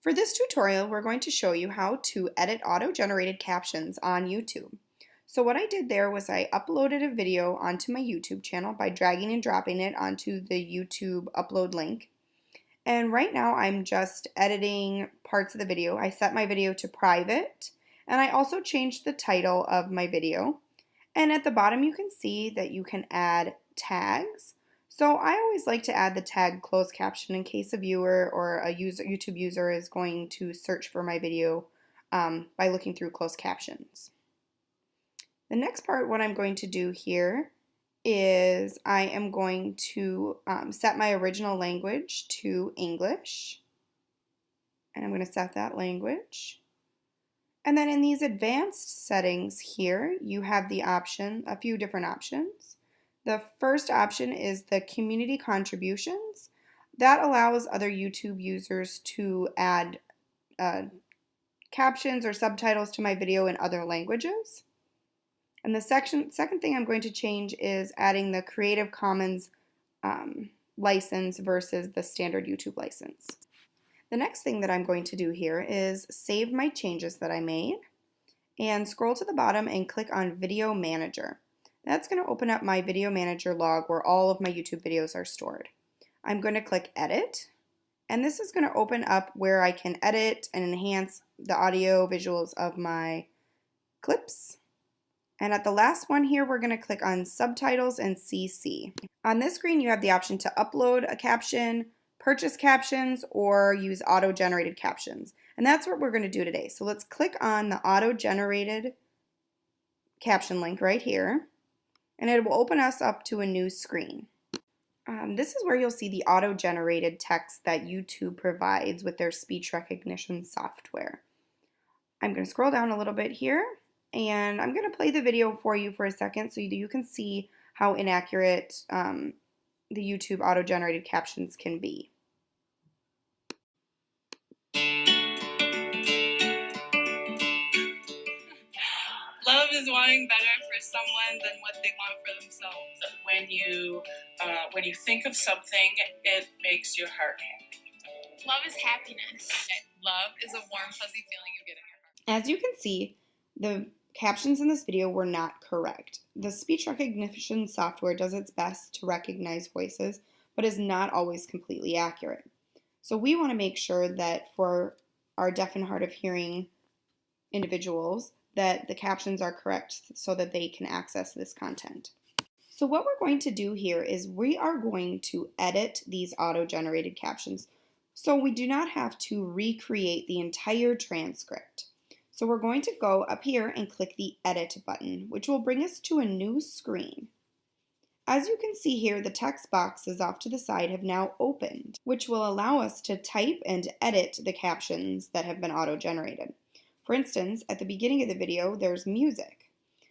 For this tutorial, we're going to show you how to edit auto-generated captions on YouTube. So what I did there was I uploaded a video onto my YouTube channel by dragging and dropping it onto the YouTube upload link. And right now I'm just editing parts of the video. I set my video to private and I also changed the title of my video. And at the bottom you can see that you can add tags. So I always like to add the tag closed caption in case a viewer or a user, YouTube user is going to search for my video um, by looking through closed captions. The next part, what I'm going to do here is I am going to um, set my original language to English. And I'm going to set that language. And then in these advanced settings here, you have the option, a few different options. The first option is the community contributions. That allows other YouTube users to add uh, captions or subtitles to my video in other languages. And the section, second thing I'm going to change is adding the Creative Commons um, license versus the standard YouTube license. The next thing that I'm going to do here is save my changes that I made and scroll to the bottom and click on Video Manager. That's going to open up my Video Manager log where all of my YouTube videos are stored. I'm going to click Edit, and this is going to open up where I can edit and enhance the audio visuals of my clips. And at the last one here, we're going to click on Subtitles and CC. On this screen, you have the option to upload a caption, purchase captions, or use auto-generated captions. And that's what we're going to do today. So let's click on the auto-generated caption link right here and it will open us up to a new screen. Um, this is where you'll see the auto-generated text that YouTube provides with their speech recognition software. I'm going to scroll down a little bit here and I'm going to play the video for you for a second so you can see how inaccurate um, the YouTube auto-generated captions can be. Love is wanting better someone than what they want for themselves. When you uh, when you think of something, it makes your heart happy. Love is happiness. Love is a warm, fuzzy feeling you get in your heart. As you can see, the captions in this video were not correct. The speech recognition software does its best to recognize voices, but is not always completely accurate. So we want to make sure that for our deaf and hard of hearing individuals, that the captions are correct so that they can access this content. So what we're going to do here is we are going to edit these auto-generated captions so we do not have to recreate the entire transcript. So we're going to go up here and click the edit button, which will bring us to a new screen. As you can see here, the text boxes off to the side have now opened, which will allow us to type and edit the captions that have been auto-generated. For instance, at the beginning of the video, there's music.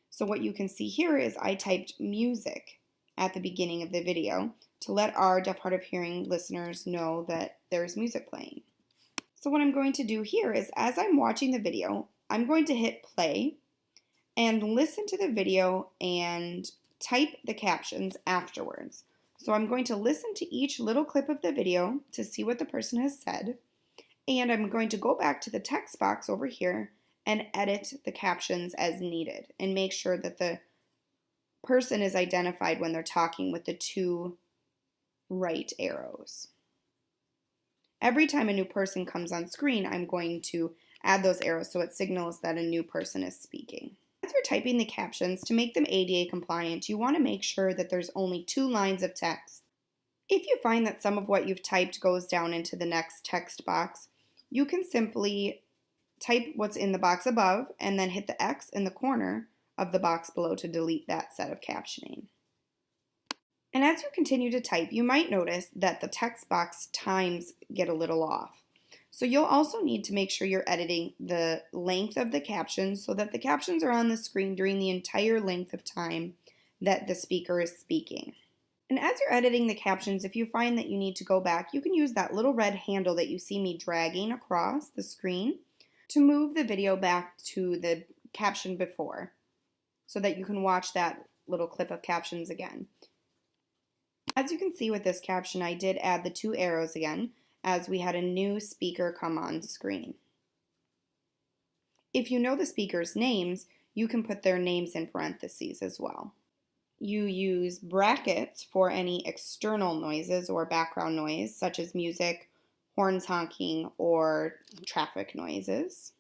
So what you can see here is I typed music at the beginning of the video to let our deaf hard of hearing listeners know that there's music playing. So what I'm going to do here is as I'm watching the video, I'm going to hit play and listen to the video and type the captions afterwards. So I'm going to listen to each little clip of the video to see what the person has said. And I'm going to go back to the text box over here and edit the captions as needed and make sure that the person is identified when they're talking with the two right arrows. Every time a new person comes on screen, I'm going to add those arrows so it signals that a new person is speaking. As you're typing the captions, to make them ADA compliant, you want to make sure that there's only two lines of text. If you find that some of what you've typed goes down into the next text box, you can simply type what's in the box above and then hit the X in the corner of the box below to delete that set of captioning. And as you continue to type, you might notice that the text box times get a little off. So you'll also need to make sure you're editing the length of the captions so that the captions are on the screen during the entire length of time that the speaker is speaking. And as you're editing the captions, if you find that you need to go back, you can use that little red handle that you see me dragging across the screen to move the video back to the caption before so that you can watch that little clip of captions again. As you can see with this caption, I did add the two arrows again, as we had a new speaker come on screen. If you know the speaker's names, you can put their names in parentheses as well. You use brackets for any external noises or background noise, such as music, horns honking, or traffic noises.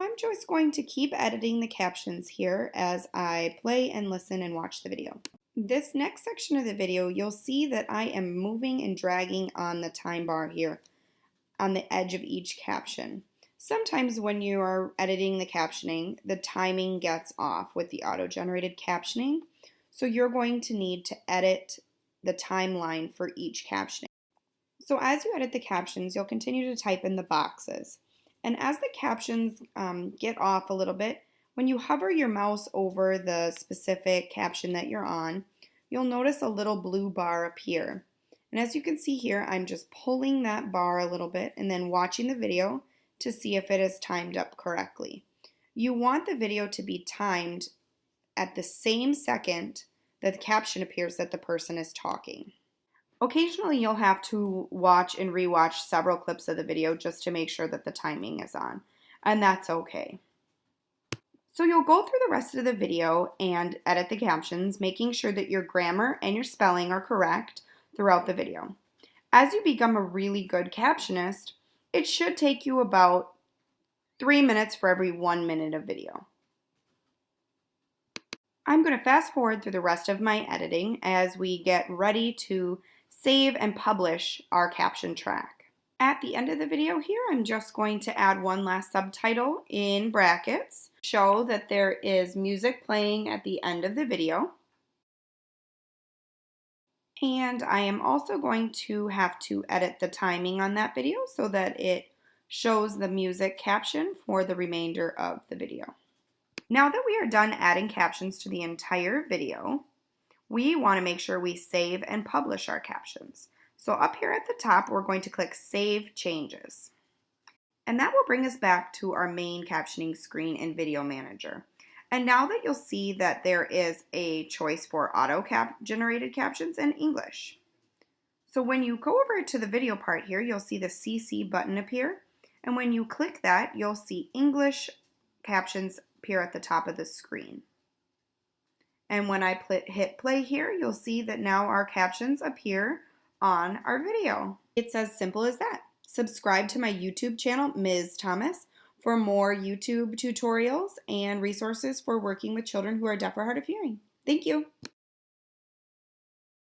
I'm just going to keep editing the captions here as I play and listen and watch the video. This next section of the video, you'll see that I am moving and dragging on the time bar here on the edge of each caption. Sometimes when you are editing the captioning, the timing gets off with the auto-generated captioning, so you're going to need to edit the timeline for each captioning. So as you edit the captions, you'll continue to type in the boxes. And as the captions um, get off a little bit, when you hover your mouse over the specific caption that you're on, you'll notice a little blue bar appear. And as you can see here, I'm just pulling that bar a little bit and then watching the video to see if it is timed up correctly. You want the video to be timed at the same second that the caption appears that the person is talking. Occasionally you'll have to watch and rewatch several clips of the video just to make sure that the timing is on, and that's okay. So you'll go through the rest of the video and edit the captions, making sure that your grammar and your spelling are correct throughout the video. As you become a really good captionist, it should take you about three minutes for every one minute of video. I'm going to fast forward through the rest of my editing as we get ready to save and publish our caption track. At the end of the video here, I'm just going to add one last subtitle in brackets, show that there is music playing at the end of the video. And I am also going to have to edit the timing on that video so that it shows the music caption for the remainder of the video. Now that we are done adding captions to the entire video, we want to make sure we save and publish our captions. So up here at the top, we're going to click Save Changes. And that will bring us back to our main captioning screen in Video Manager. And now that you'll see that there is a choice for auto cap generated captions and English. So when you go over to the video part here, you'll see the CC button appear. And when you click that, you'll see English captions appear at the top of the screen. And when I hit play here, you'll see that now our captions appear on our video. It's as simple as that. Subscribe to my YouTube channel, Ms. Thomas, for more YouTube tutorials and resources for working with children who are deaf or hard of hearing. Thank you.